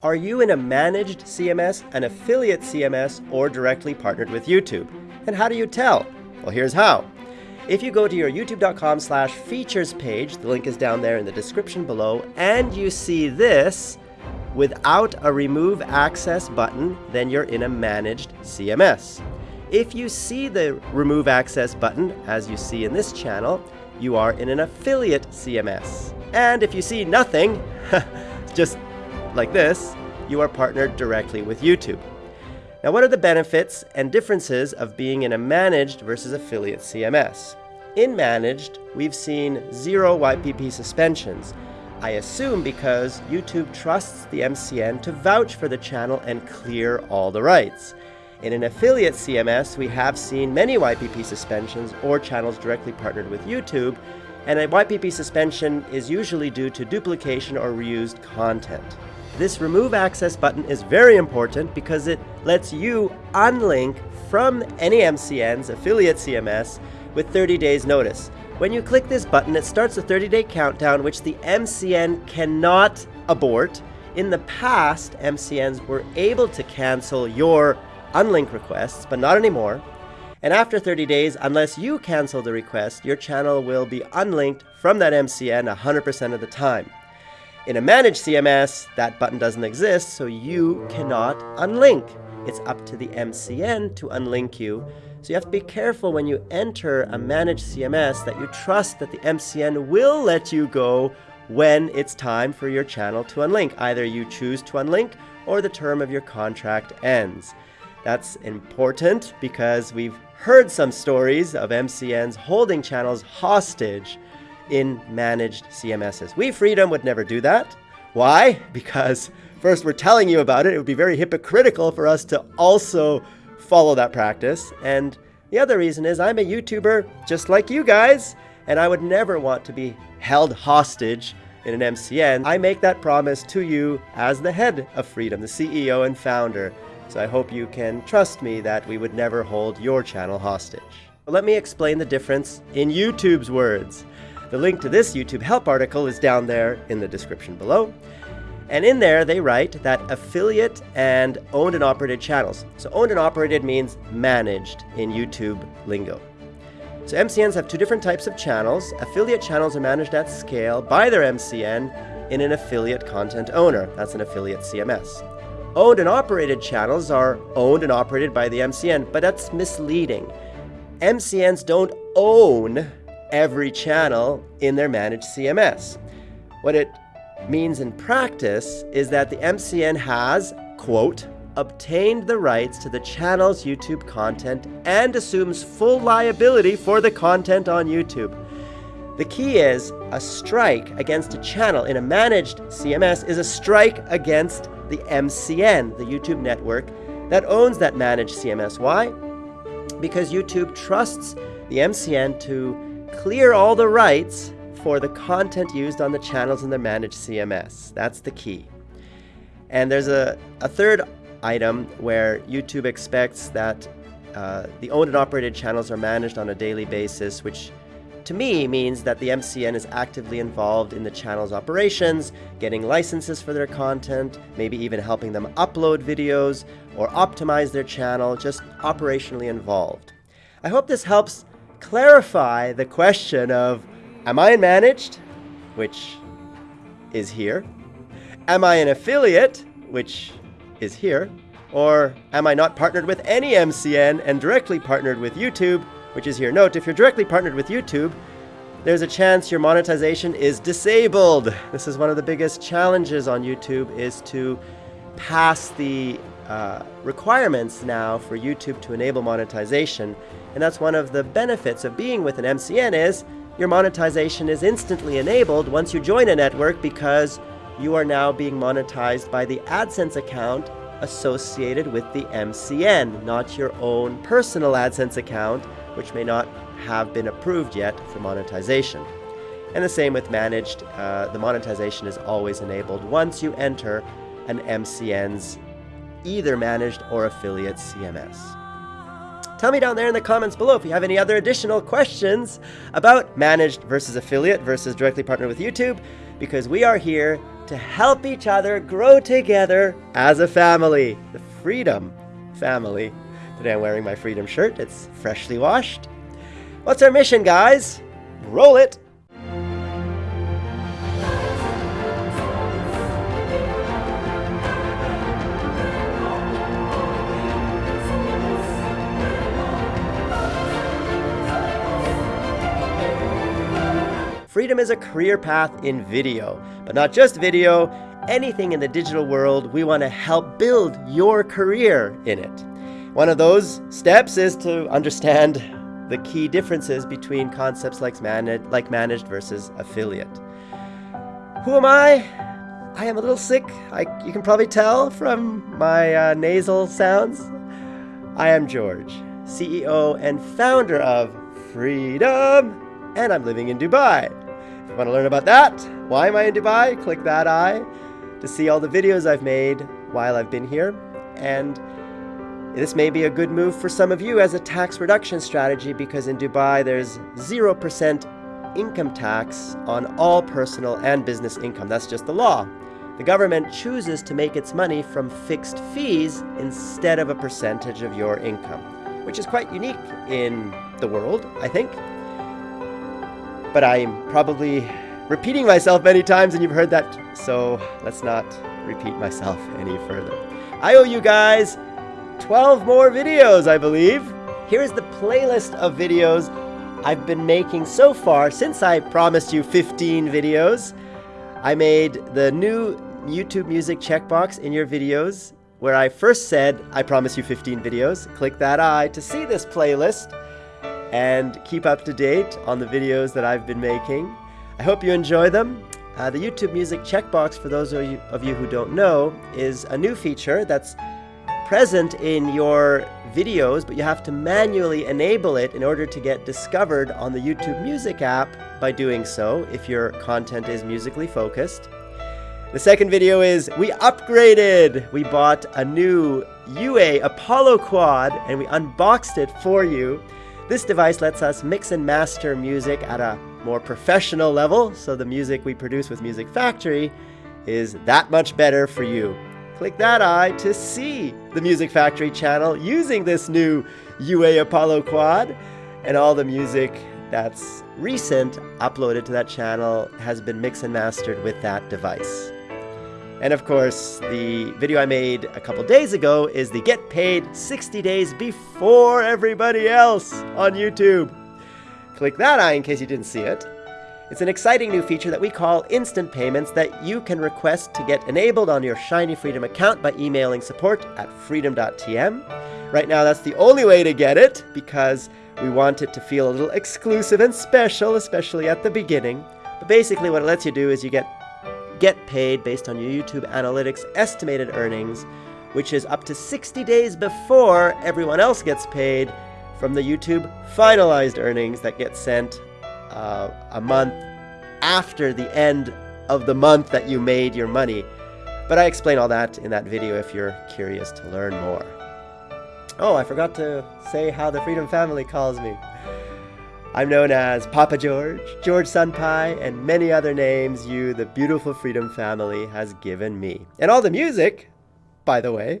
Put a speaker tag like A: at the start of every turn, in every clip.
A: Are you in a managed CMS, an affiliate CMS, or directly partnered with YouTube? And how do you tell? Well, here's how. If you go to your youtube.com slash features page, the link is down there in the description below, and you see this without a remove access button, then you're in a managed CMS. If you see the remove access button, as you see in this channel, you are in an affiliate CMS. And if you see nothing, just like this, you are partnered directly with YouTube. Now, what are the benefits and differences of being in a managed versus affiliate CMS? In managed, we've seen zero YPP suspensions. I assume because YouTube trusts the MCN to vouch for the channel and clear all the rights. In an affiliate CMS, we have seen many YPP suspensions or channels directly partnered with YouTube, and a YPP suspension is usually due to duplication or reused content. This remove access button is very important because it lets you unlink from any MCN's affiliate CMS with 30 days notice. When you click this button, it starts a 30-day countdown which the MCN cannot abort. In the past, MCNs were able to cancel your unlink requests, but not anymore. And after 30 days, unless you cancel the request, your channel will be unlinked from that MCN 100% of the time. In a managed CMS, that button doesn't exist, so you cannot unlink. It's up to the MCN to unlink you. So you have to be careful when you enter a managed CMS that you trust that the MCN will let you go when it's time for your channel to unlink. Either you choose to unlink or the term of your contract ends. That's important because we've heard some stories of MCNs holding channels hostage in managed CMSs. We Freedom would never do that. Why? Because first we're telling you about it. It would be very hypocritical for us to also follow that practice. And the other reason is I'm a YouTuber just like you guys, and I would never want to be held hostage in an MCN. I make that promise to you as the head of Freedom, the CEO and founder. So I hope you can trust me that we would never hold your channel hostage. Let me explain the difference in YouTube's words. The link to this YouTube help article is down there in the description below. And in there, they write that affiliate and owned and operated channels. So owned and operated means managed in YouTube lingo. So MCNs have two different types of channels. Affiliate channels are managed at scale by their MCN in an affiliate content owner. That's an affiliate CMS. Owned and operated channels are owned and operated by the MCN, but that's misleading. MCNs don't own every channel in their managed CMS. What it means in practice is that the MCN has, quote, obtained the rights to the channel's YouTube content and assumes full liability for the content on YouTube. The key is a strike against a channel in a managed CMS is a strike against the MCN, the YouTube network, that owns that managed CMS. Why? Because YouTube trusts the MCN to clear all the rights for the content used on the channels in the managed CMS. That's the key. And there's a, a third item where YouTube expects that uh, the owned and operated channels are managed on a daily basis, which to me means that the MCN is actively involved in the channel's operations, getting licenses for their content, maybe even helping them upload videos or optimize their channel, just operationally involved. I hope this helps clarify the question of, am I managed, which is here? Am I an affiliate, which is here? Or am I not partnered with any MCN and directly partnered with YouTube, which is here? Note, if you're directly partnered with YouTube, there's a chance your monetization is disabled. This is one of the biggest challenges on YouTube is to pass the uh, requirements now for YouTube to enable monetization. And that's one of the benefits of being with an MCN is your monetization is instantly enabled once you join a network because you are now being monetized by the AdSense account associated with the MCN, not your own personal AdSense account, which may not have been approved yet for monetization. And the same with managed, uh, the monetization is always enabled once you enter an MCN's either managed or affiliate CMS. Tell me down there in the comments below if you have any other additional questions about managed versus affiliate versus directly partnered with YouTube, because we are here to help each other grow together as a family. The Freedom family. Today I'm wearing my Freedom shirt. It's freshly washed. What's our mission, guys? Roll it! Freedom is a career path in video, but not just video, anything in the digital world, we want to help build your career in it. One of those steps is to understand the key differences between concepts like, managed, like managed versus affiliate. Who am I? I am a little sick. I, you can probably tell from my uh, nasal sounds. I am George, CEO and founder of Freedom, and I'm living in Dubai. Want to learn about that, why am I in Dubai? Click that eye to see all the videos I've made while I've been here. And this may be a good move for some of you as a tax reduction strategy because in Dubai there's 0% income tax on all personal and business income. That's just the law. The government chooses to make its money from fixed fees instead of a percentage of your income, which is quite unique in the world, I think but I'm probably repeating myself many times and you've heard that, so let's not repeat myself any further. I owe you guys 12 more videos, I believe. Here's the playlist of videos I've been making so far since I promised you 15 videos. I made the new YouTube music checkbox in your videos where I first said, I promise you 15 videos. Click that eye to see this playlist and keep up to date on the videos that I've been making. I hope you enjoy them. Uh, the YouTube Music checkbox, for those of you, of you who don't know, is a new feature that's present in your videos, but you have to manually enable it in order to get discovered on the YouTube Music app by doing so if your content is musically focused. The second video is we upgraded. We bought a new UA Apollo Quad and we unboxed it for you. This device lets us mix and master music at a more professional level, so the music we produce with Music Factory is that much better for you. Click that eye to see the Music Factory channel using this new UA Apollo Quad, and all the music that's recent uploaded to that channel has been mixed and mastered with that device. And of course, the video I made a couple days ago is the get paid 60 days before everybody else on YouTube. Click that eye in case you didn't see it. It's an exciting new feature that we call instant payments that you can request to get enabled on your Shiny Freedom account by emailing support at freedom.tm. Right now, that's the only way to get it because we want it to feel a little exclusive and special, especially at the beginning. But basically, what it lets you do is you get get paid based on your YouTube Analytics estimated earnings, which is up to 60 days before everyone else gets paid from the YouTube finalized earnings that get sent uh, a month after the end of the month that you made your money. But I explain all that in that video if you're curious to learn more. Oh, I forgot to say how the Freedom Family calls me. I'm known as Papa George, George Senpai, and many other names you, the beautiful Freedom family, has given me. And all the music, by the way,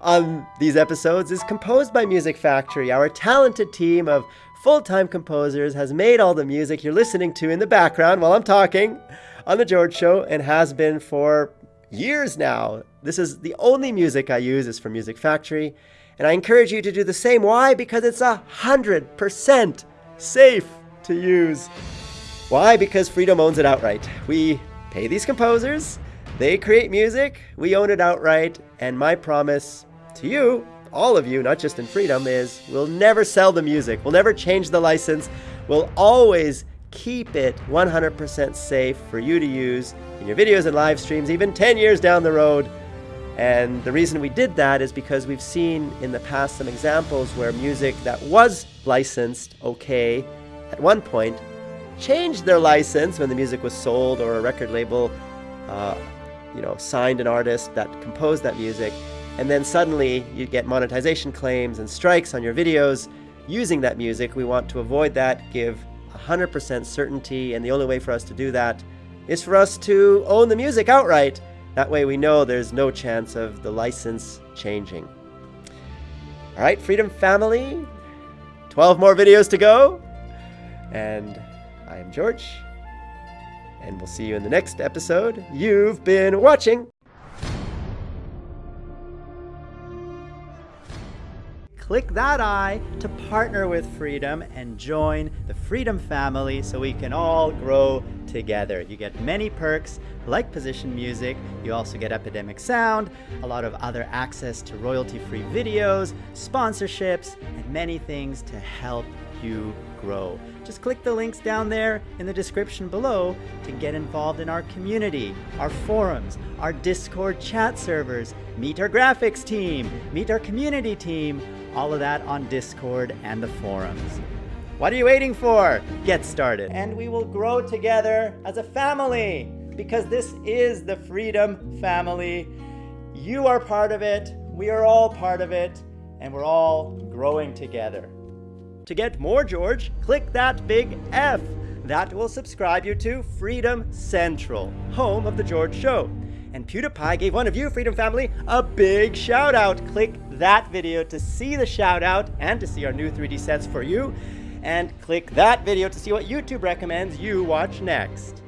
A: on these episodes is composed by Music Factory. Our talented team of full-time composers has made all the music you're listening to in the background while I'm talking on The George Show and has been for years now. This is the only music I use is from Music Factory, and I encourage you to do the same. Why? Because it's a hundred percent safe to use. Why? Because Freedom owns it outright. We pay these composers, they create music, we own it outright, and my promise to you, all of you, not just in Freedom, is we'll never sell the music, we'll never change the license, we'll always keep it 100% safe for you to use in your videos and live streams, even 10 years down the road. And the reason we did that is because we've seen in the past some examples where music that was licensed okay at one point changed their license when the music was sold or a record label uh, you know signed an artist that composed that music and then suddenly you get monetization claims and strikes on your videos using that music we want to avoid that give 100% certainty and the only way for us to do that is for us to own the music outright. That way we know there's no chance of the license changing. All right, Freedom Family, 12 more videos to go. And I am George, and we'll see you in the next episode. You've been watching. Click that eye to partner with Freedom and join the Freedom family so we can all grow together. You get many perks like position music, you also get Epidemic Sound, a lot of other access to royalty-free videos, sponsorships, and many things to help you grow. Just click the links down there in the description below to get involved in our community, our forums, our Discord chat servers, meet our graphics team, meet our community team, all of that on Discord and the forums. What are you waiting for? Get started. And we will grow together as a family because this is the Freedom Family. You are part of it, we are all part of it, and we're all growing together. To get more George, click that big F. That will subscribe you to Freedom Central, home of The George Show. And PewDiePie gave one of you, Freedom Family, a big shout out. Click that video to see the shout out and to see our new 3D sets for you. And click that video to see what YouTube recommends you watch next.